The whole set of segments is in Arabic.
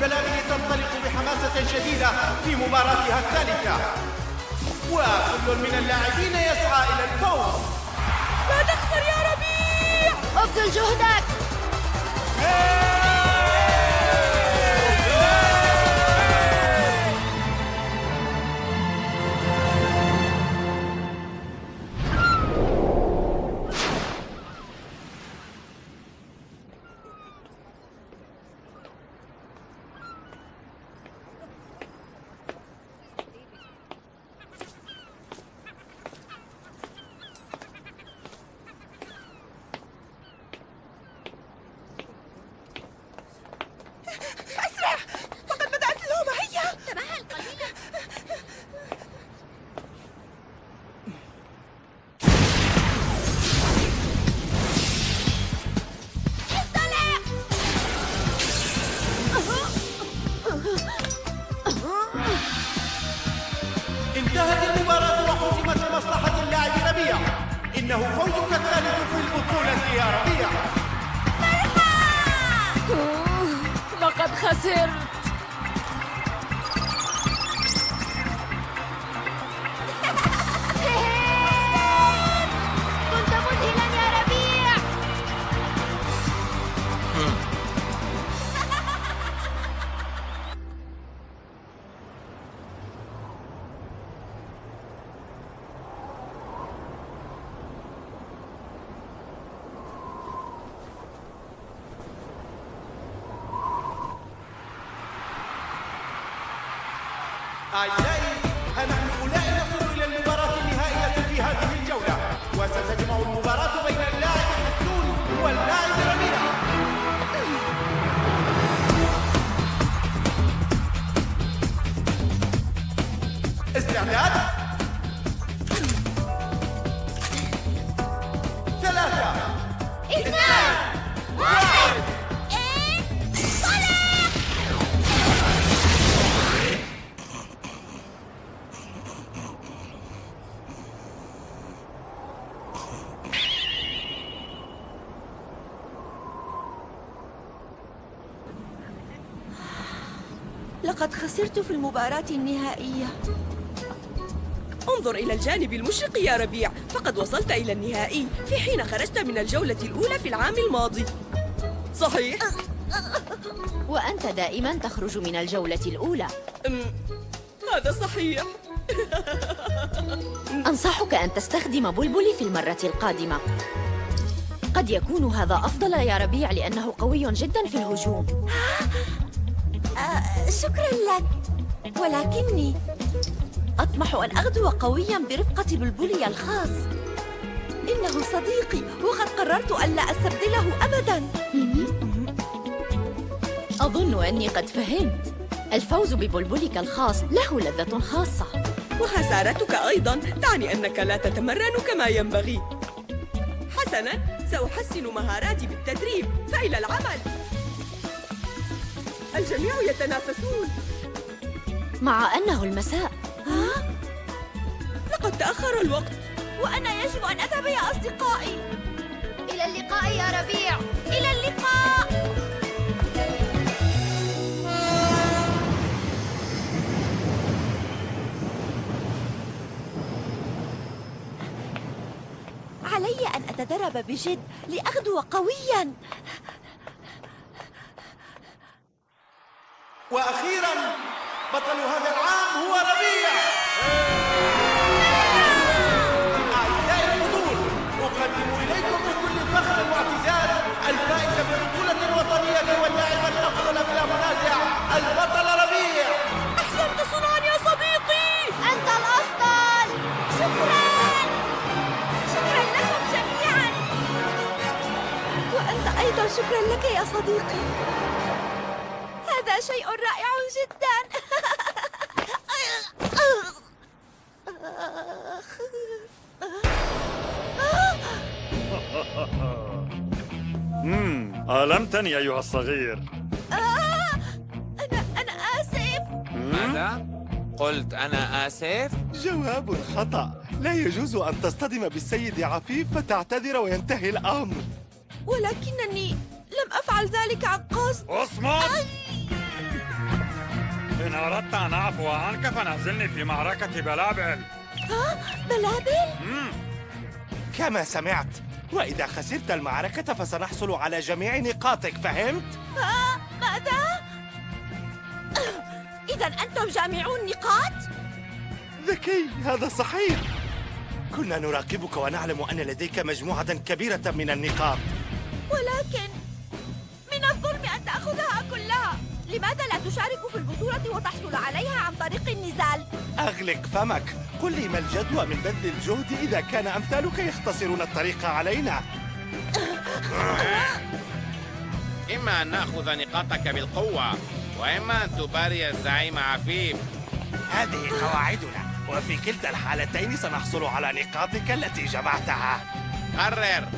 البلابل تنطلق بحماسة شديدة في مباراتها الثالثة. وكل من اللاعبين يسعى إلى الفوز. لا تخسر يا ربيع! أبذل جهدك! إنه فوزك الثالث في البطولة يا ربيع لقد خسرت. أعزائي لقد خسرت في المباراة النهائية. انظر إلى الجانب المشرق يا ربيع. فقد وصلت إلى النهائي في حين خرجت من الجولة الأولى في العام الماضي. صحيح؟ وأنت دائما تخرج من الجولة الأولى. هذا صحيح. أنصحك أن تستخدم بلبلي في المرة القادمة. قد يكون هذا أفضل يا ربيع لأنه قوي جدا في الهجوم. آه، شكرا لك. ولكني أطمح أن أغدو قويا برفقة بلبلي الخاص. إنه صديقي وقد قررت ألا أستبدله أبدا. أظن أني قد فهمت. الفوز ببلبلك الخاص له لذة خاصة. وخسارتك أيضا تعني أنك لا تتمرن كما ينبغي. حسنا سأحسن مهاراتي بالتدريب. فإلى العمل. الجميع يتنافسون. مع أنه المساء. ها؟ لقد تأخر الوقت. وأنا يجب أن أذهب يا أصدقائي. إلى اللقاء يا ربيع. إلى اللقاء. علي أن أتدرب بجد لأغدو قويا. وأخيرا بطل هذا العام هو ربيع. أعزائي الحضور أقدم إليكم بكل فخر واعتزاز الفائز بالبطولة الوطنية واللاعب الأفضل بلا منازع البطل ربيع. أحسنت صنعا يا صديقي. أنت الأفضل. شكرا. شكرا لكم جميعا. وأنت أيضا شكرا لك يا صديقي. شيء رائع جدا. ألمتني أيها الصغير. أنا أنا آسف. ماذا؟ قلت أنا آسف؟ جواب خطأ. لا يجوز أن تصطدم بالسيد عفيف فتعتذر وينتهي الأمر. ولكنني لم أفعل ذلك عن قصد. اصمت أردت أن أعفو عنك فنزلني في معركة بلابل بلابل مم. كما سمعت وإذا خسرت المعركة فسنحصل على جميع نقاطك فهمت؟ آه ماذا؟ إذا أنتم جامعون نقاط؟ ذكي هذا صحيح كنا نراقبك ونعلم أن لديك مجموعة كبيرة من النقاط ولكن لماذا لا تشارك في البطولة وتحصل عليها عن طريق النزال؟ أغلق فمك. قل لي ما الجدوى من بذل الجهد إذا كان أمثالك يختصرون الطريق علينا. إما أن نأخذ نقاطك بالقوة وإما أن تباري الزعيم عفيف. هذه قواعدنا وفي كلتا الحالتين سنحصل على نقاطك التي جمعتها. قرر.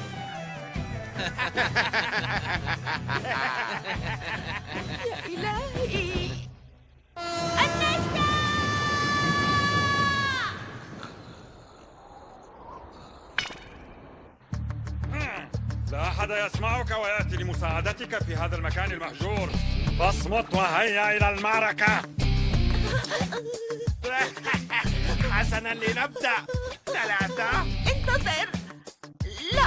يا إلهي النجدة لا أحد يسمعك ويأتي لمساعدتك في هذا المكان المهجور. فاصمت وهيا إلى المعركة. حسنا لنبدأ. ثلاثة. انتظر.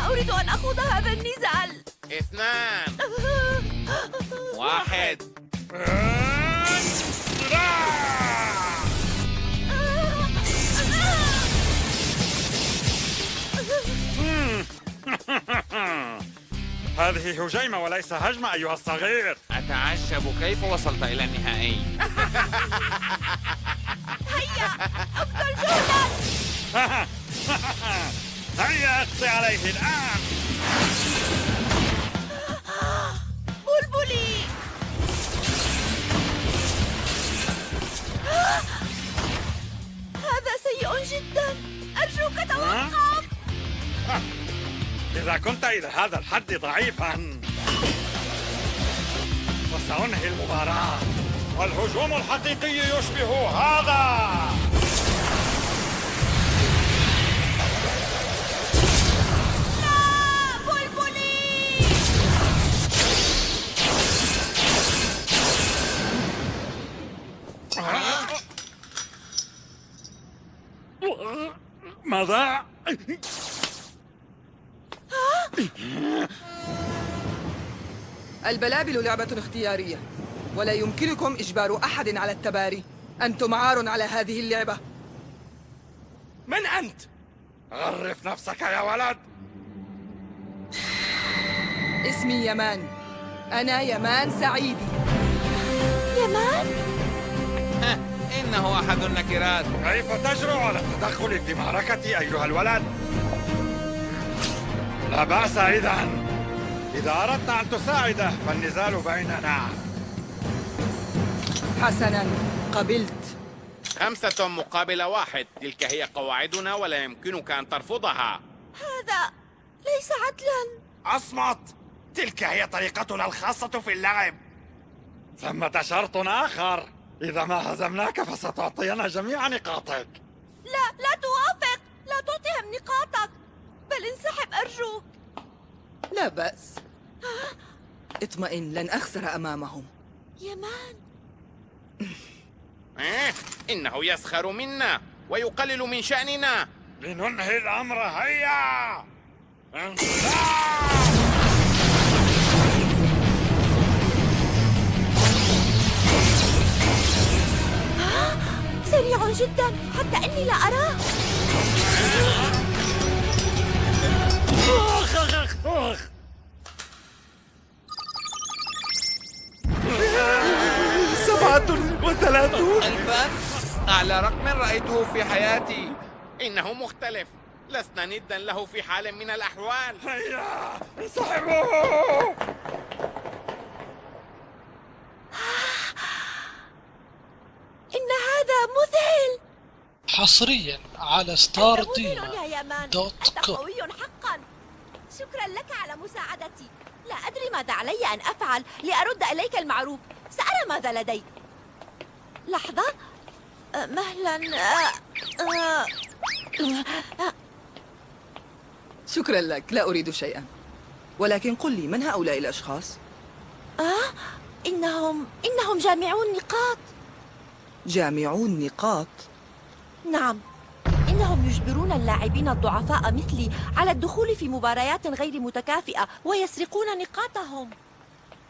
لا أريد أن أخوض هذا النزال. اثنان. واحد. هذه هجيمة وليس هجمة أيها الصغير. أتعجب كيف وصلت إلى النهائي؟ هيا ابذل جهدك هيا اقصي عليه الآن. بلبلي. هذا سيء جدا. أرجوك توقف. إذا كنت إلى هذا الحد ضعيفا فسأنهي المباراة والهجوم الحقيقي يشبه هذا. ماذا؟ البلابل لعبة اختيارية ولا يمكنكم إجبار أحد على التباري. أنتم عار على هذه اللعبة. من أنت؟ عرف نفسك يا ولد. اسمي يمان. أنا يمان سعيدي. يمان؟ ها، إنه أحد النكرات. كيف تجرؤ على التدخل في معركتي أيها الولد؟ لا بأس إذا إذا أردت أن تساعده فالنزال بيننا. حسنا قبلت. خمسة مقابل واحد. تلك هي قواعدنا ولا يمكنك أن ترفضها. هذا ليس عدلا. أصمت. تلك هي طريقتنا الخاصة في اللعب. ثمة شرط آخر. إذا ما هزمناك فستعطينا جميع نقاطك. لا لا توافق. لا تعطيهم نقاطك. بل انسحب أرجوك لا بأس. اطمئن لن أخسر أمامهم. يمان. إيه؟ إنه يسخر منا ويقلل من شأننا. لننهي الأمر هيا! انطلاق سريع جدا حتى أني لا أراه. سبعة وثلاثون. ألفا أعلى رقم رأيته في حياتي. إنه مختلف. لسنا ندا له في حال من الأحوال. هيا انسحبوا إن هذا مذهل حصريا على ستار ديما dot com. قوي حقا. شكرا لك على مساعدتي. لا أدري ماذا علي أن أفعل لأرد إليك المعروف. سأرى ماذا لديك لحظة. أه، مهلا. أه، أه، شكرا لك. لا أريد شيئا. ولكن قل لي من هؤلاء الأشخاص؟ آه إنهم إنهم جامعون نقاط جامعو النقاط؟ نعم. إنهم يجبرون اللاعبين الضعفاء مثلي على الدخول في مباريات غير متكافئة ويسرقون نقاطهم.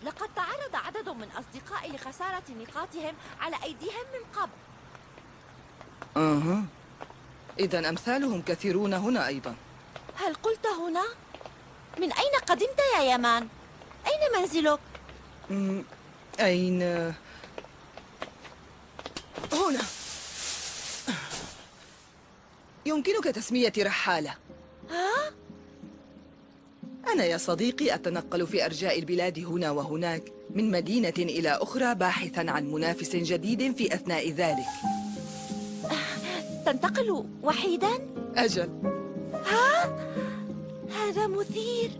لقد تعرض عدد من أصدقائي لخسارة نقاطهم على أيديهم من قبل. أها. إذا أمثالهم كثيرون هنا أيضا. هل قلت هنا؟ من أين قدمت يا يمان؟ أين منزلك؟ أمم، أين؟ هنا. يمكنك تسميتي رحالة. ها؟ أنا يا صديقي أتنقل في أرجاء البلاد هنا وهناك من مدينة إلى أخرى باحثا عن منافس جديد في أثناء ذلك. تنتقل وحيدا؟ أجل. هذا مثير.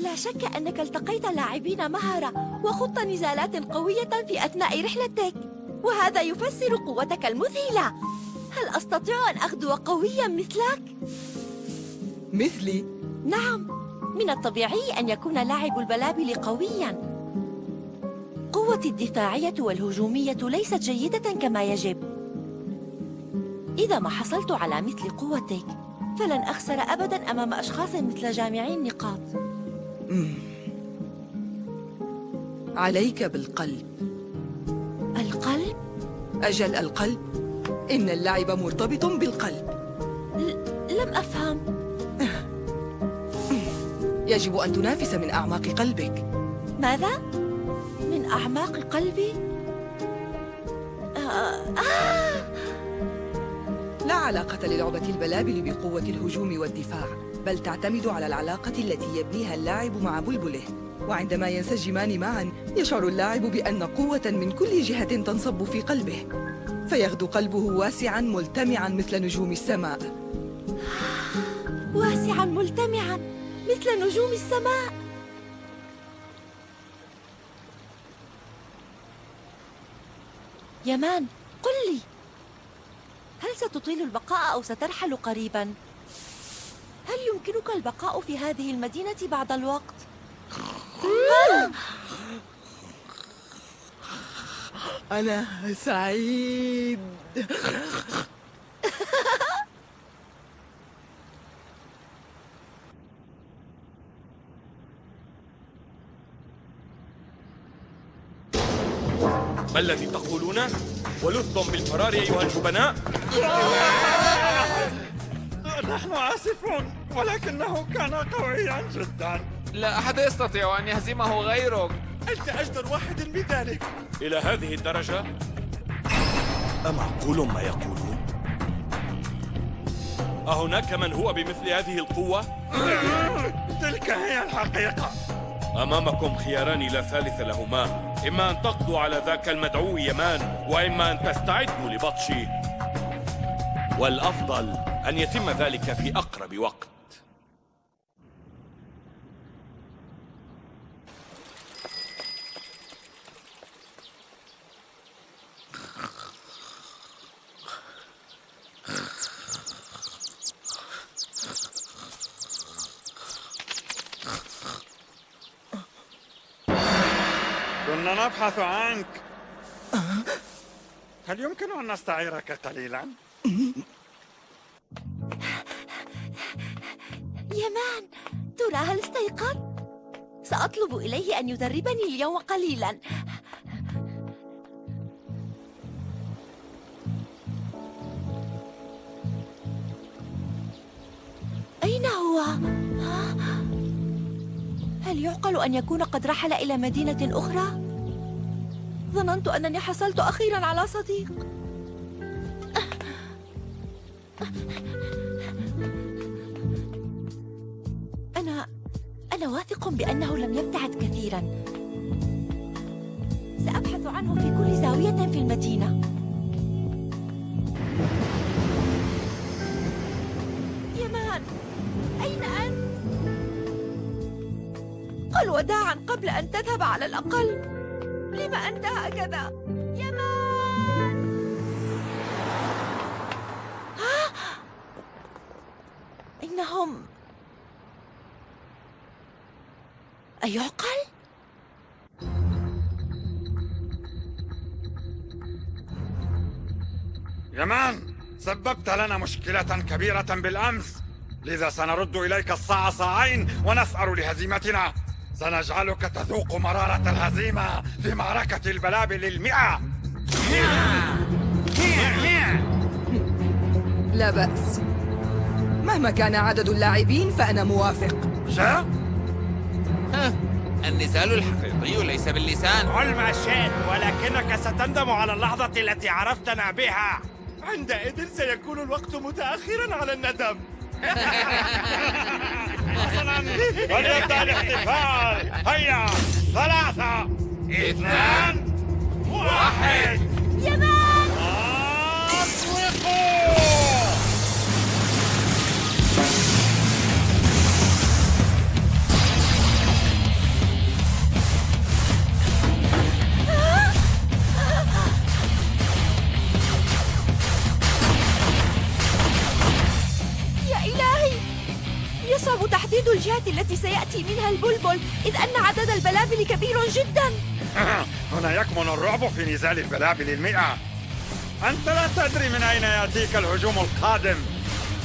لا شك أنك التقيت لاعبين مهرة وخضت نزالات قوية في أثناء رحلتك وهذا يفسر قوتك المذهلة هل أستطيع أن أغدو قويا مثلك؟ مثلي؟ نعم من الطبيعي أن يكون لاعب البلابل قويا. قوتي الدفاعية والهجومية ليست جيدة كما يجب. إذا ما حصلت على مثل قوتك فلن أخسر أبدا أمام أشخاص مثل جامعي النقاط. عليك بالقلب. القلب؟ أجل القلب؟ إن اللعب مرتبط بالقلب. لم أفهم. يجب أن تنافس من أعماق قلبك. ماذا؟ من أعماق قلبي؟ آه آه. لا علاقة للعبة البلابل بقوة الهجوم والدفاع بل تعتمد على العلاقة التي يبنيها اللاعب مع بلبله. وعندما ينسجمان معا يشعر اللاعب بأن قوة من كل جهة تنصب في قلبه. فيغدو قلبه واسعا ملتمعا مثل نجوم السماء واسعا ملتمعا مثل نجوم السماء يمان قل لي هل ستطيل البقاء أو سترحل قريبا؟ هل يمكنك البقاء في هذه المدينة بعد الوقت؟ أنا سعيد ما الذي تقولونه؟ ولذتم بالفرار أيها الجبناء؟ نحن آسفون ولكنه كان قويا جدا لا أحد يستطيع أن يهزمه غيرك أنت أجدر واحد بذلك إلى هذه الدرجة؟ أمعقول ما يقولون؟ أهناك من هو بمثل هذه القوة؟ تلك هي الحقيقة أمامكم خياران لا ثالث لهما إما أن تقضوا على ذاك المدعو يمان وإما أن تستعدوا لبطشه والأفضل أن يتم ذلك في أقرب وقت كنا نبحث عنك هل يمكن أن نستعيرك قليلا؟ يمان ترى هل استيقظ؟ سأطلب إليه أن يدربني اليوم قليلا يعقل أن يكون قد رحل إلى مدينة أخرى؟ ظننت أنني حصلت أخيرا على صديق. أنا أنا واثق بأنه لم يبتعد كثيرا. سأبحث عنه في كل زاوية في المدينة. وداعا قبل أن تذهب على الأقل لم أنت هكذا؟ يمان ها؟ إنهم أيعقل؟ يمان سببت لنا مشكلة كبيرة بالأمس لذا سنرد إليك الصاع صاعين ونسأر لهزيمتنا سنجعلك تذوق مرارة الهزيمة في معركة البلابل المئة لا بأس. مهما كان عدد اللاعبين فأنا موافق. شا؟ النزال الحقيقي ليس باللسان. قل ما شئت ولكنك ستندم على اللحظة التي عرفتنا بها. عندئذ سيكون الوقت متأخرا على الندم. فليبدأ الاحتفال هيا ثلاثة اثنان واحد. يمان أطلقوا يصعب تحديد الجهة التي سيأتي منها البلبل إذ أن عدد البلابل كبير جدا. هنا يكمن الرعب في نزال البلابل المئة. أنت لا تدري من أين يأتيك الهجوم القادم.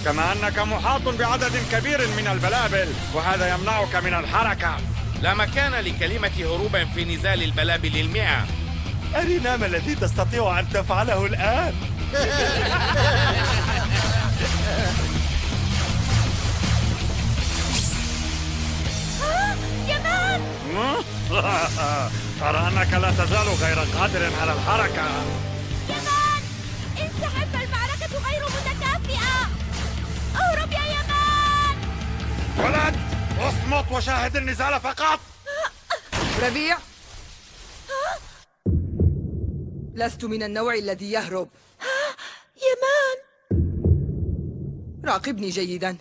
كما أنك محاط بعدد كبير من البلابل وهذا يمنعك من الحركة. لا مكان لكلمة هروب في نزال البلابل المئة. أرنا ما الذي تستطيع أن تفعله الآن؟ أرى أنك لا تزال غير قادر على الحركة. يمان انسحب فالمعركة غير متكافئة. اهرب يا يمان. ولد اصمت وشاهد النزال فقط. ربيع. لست من النوع الذي يهرب. يمان. راقبني جيدا.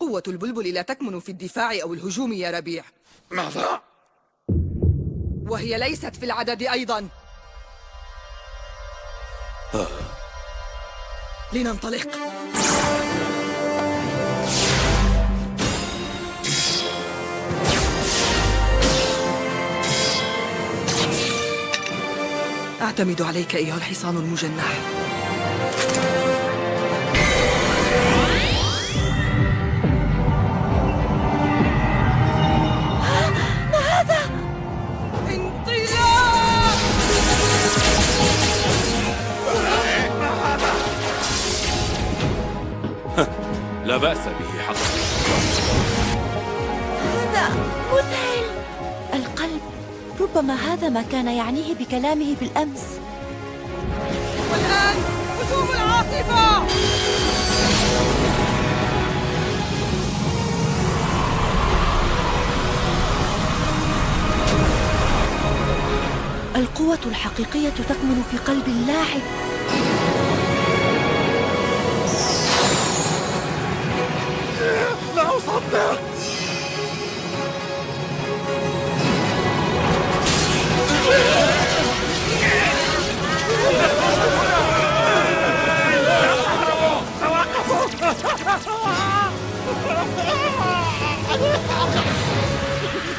قوة البلبل لا تكمن في الدفاع أو الهجوم يا ربيع. ماذا؟ وهي ليست في العدد أيضا. لننطلق. أعتمد عليك أيها الحصان المجنح. لا بأس به حقا. هذا مذهل. القلب ربما هذا ما كان يعنيه بكلامه بالأمس. والآن هجوم العاصفة القوة الحقيقية تكمن في قلب اللاعب.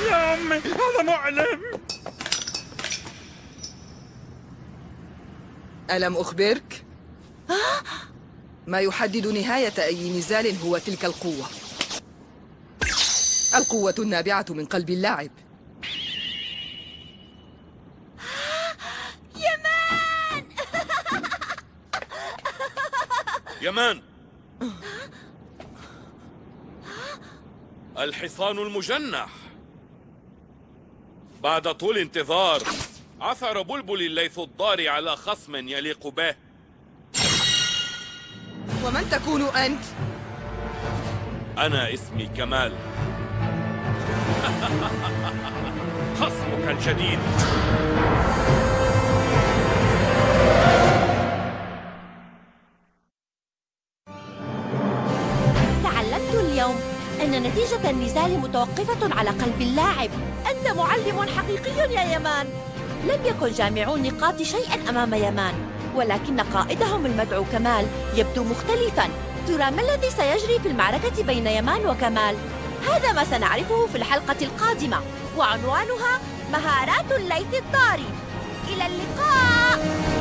يا أمي هذا مؤلم ألم أخبرك؟ ما يحدد نهاية أي نزال هو تلك القوة القوة النابعة من قلب اللاعب. يمان! الحصان المجنح. بعد طول انتظار عثر بلبل الليث الضار على خصم يليق به. ومن تكون أنت؟ أنا اسمي كمال. خصمك الجديد. تعلمت اليوم أن نتيجة النزال متوقفة على قلب اللاعب. أنت معلم حقيقي يا يمان. لم يكن جامعو النقاط شيئا أمام يمان ولكن قائدهم المدعو كمال يبدو مختلفا. ترى ما الذي سيجري في المعركة بين يمان وكمال؟ هذا ما سنعرفه في الحلقة القادمة وعنوانها مهارات الليث الضاري إلى اللقاء!